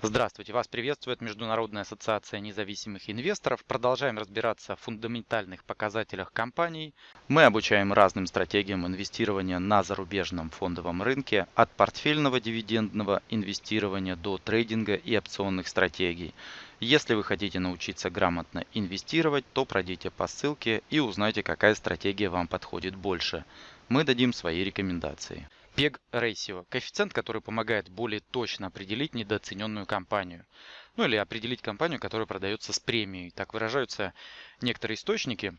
Здравствуйте, вас приветствует Международная ассоциация независимых инвесторов. Продолжаем разбираться в фундаментальных показателях компаний. Мы обучаем разным стратегиям инвестирования на зарубежном фондовом рынке, от портфельного дивидендного инвестирования до трейдинга и опционных стратегий. Если вы хотите научиться грамотно инвестировать, то пройдите по ссылке и узнайте, какая стратегия вам подходит больше. Мы дадим свои рекомендации. PEG Ratio – коэффициент, который помогает более точно определить недооцененную компанию. Ну или определить компанию, которая продается с премией. Так выражаются некоторые источники.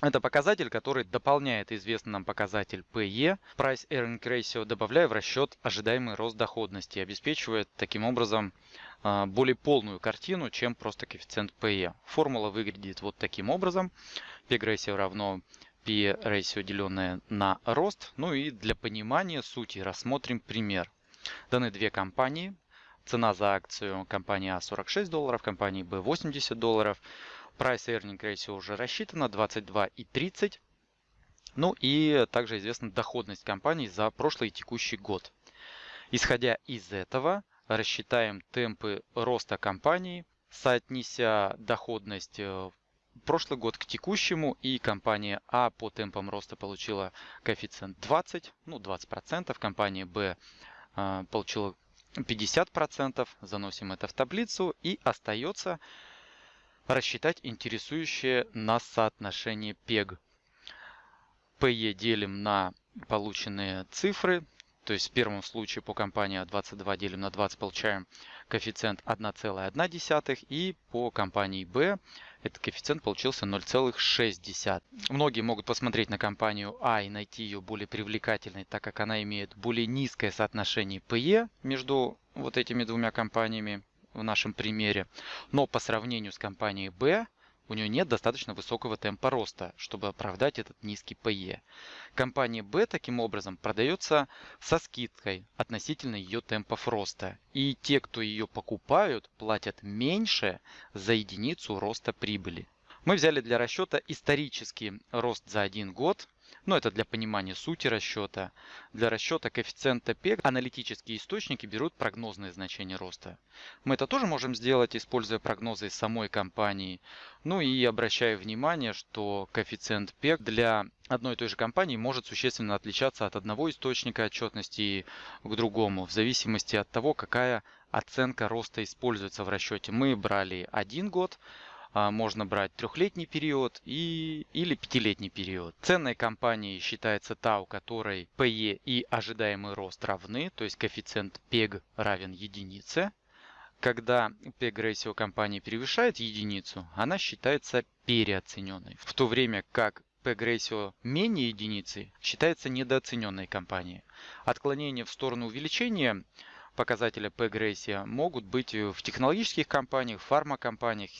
Это показатель, который дополняет известный нам показатель PE, Price Earning Ratio, добавляя в расчет ожидаемый рост доходности обеспечивает таким образом а, более полную картину, чем просто коэффициент PE. Формула выглядит вот таким Ratio равно P ratio деленное на рост. Ну и для понимания сути рассмотрим пример. Даны две компании. Цена за акцию компании А 46 долларов, компании Б 80 долларов. Price earning ratio уже рассчитано 22 и 30. Ну и также известна доходность компании за прошлый и текущий год. Исходя из этого, рассчитаем темпы роста компании, соотнеся доходность э, прошлый год к текущему, и компания А по темпам роста получила коэффициент 20, ну 20%, компания Б э, получила 50%, заносим это в таблицу, и остается рассчитать интересующее нас соотношение PEG. PE делим на полученные цифры, то есть в первом случае по компании 22 делим на 20 получаем коэффициент 1,1 и по компании B этот коэффициент получился 0,6. Многие могут посмотреть на компанию А и найти ее более привлекательной, так как она имеет более низкое соотношение PE между вот этими двумя компаниями в нашем примере. Но по сравнению с компанией B у нее нет достаточно высокого темпа роста, чтобы оправдать этот низкий PE. Компания B таким образом продается со скидкой относительно ее темпов роста. И те, кто ее покупают, платят меньше за единицу роста прибыли. Мы взяли для расчета исторический рост за один год но это для понимания сути расчета. Для расчета коэффициента P аналитические источники берут прогнозные значения роста. Мы это тоже можем сделать, используя прогнозы самой компании. Ну и обращаю внимание, что коэффициент P для одной и той же компании может существенно отличаться от одного источника отчетности к другому, в зависимости от того, какая оценка роста используется в расчете. Мы брали один год, можно брать трехлетний период и, или пятилетний период. Ценной компанией считается та, у которой PE и ожидаемый рост равны, то есть коэффициент PEG равен единице. Когда PEG ratio компании превышает единицу, она считается переоцененной, в то время как PEG ratio менее единицы считается недооцененной компанией. Отклонение в сторону увеличения показателя P-грессия могут быть в технологических компаниях, фармакомпаниях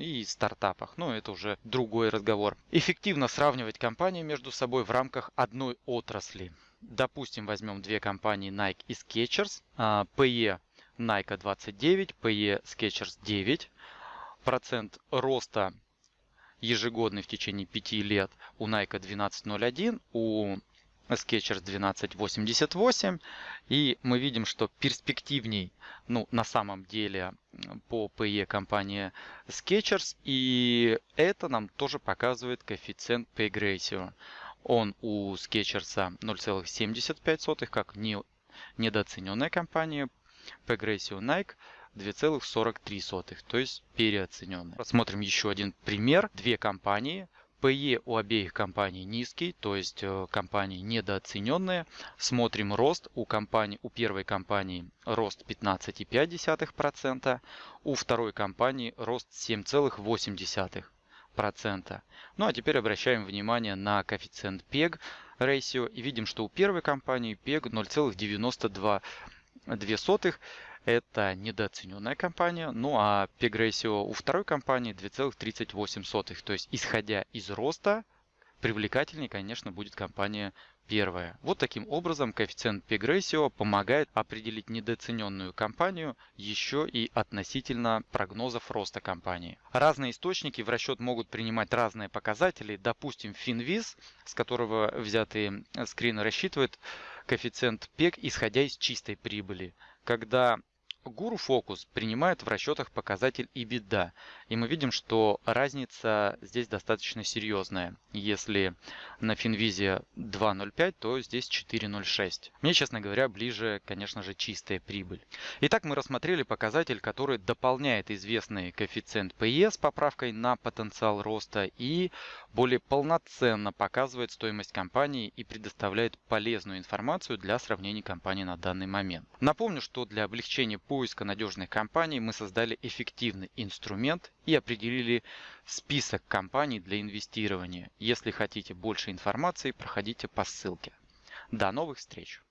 и стартапах. Но это уже другой разговор. Эффективно сравнивать компании между собой в рамках одной отрасли. Допустим, возьмем две компании Nike и Skechers. PE Nike 29, PE Skechers 9. Процент роста ежегодный в течение 5 лет у Nike 12.01, у Sketchers 1288. И мы видим, что перспективней, ну, на самом деле, по PE компания Sketchers. И это нам тоже показывает коэффициент Pay Ratio. Он у Sketchers 0,75, как не, недооцененная компания. Pay Ratio Nike 2,43, то есть переоцененная. Посмотрим еще один пример. Две компании – PE у обеих компаний низкий, то есть э, компании недооцененные. Смотрим рост. У, компании, у первой компании рост 15,5%, у второй компании рост 7,8%. Ну а теперь обращаем внимание на коэффициент PEG ratio и видим, что у первой компании PEG 0,92 это недооцененная компания. Ну а PEG ratio у второй компании 2,38. То есть исходя из роста, привлекательнее, конечно, будет компания первая. Вот таким образом коэффициент PEG ratio помогает определить недооцененную компанию еще и относительно прогнозов роста компании. Разные источники в расчет могут принимать разные показатели. Допустим, Finviz, с которого взятые скрины рассчитывает коэффициент PEG, исходя из чистой прибыли. Когда Guru Focus принимает в расчетах показатель EBITDA, и мы видим, что разница здесь достаточно серьезная. Если на Finvise 2.05, то здесь 4.06. Мне, честно говоря, ближе, конечно же, чистая прибыль. Итак, мы рассмотрели показатель, который дополняет известный коэффициент PE с поправкой на потенциал роста и более полноценно показывает стоимость компании и предоставляет полезную информацию для сравнения компаний на данный момент. Напомню, что для облегчения поиска надежных компаний мы создали эффективный инструмент и определили список компаний для инвестирования. Если хотите больше информации, проходите по ссылке. До новых встреч!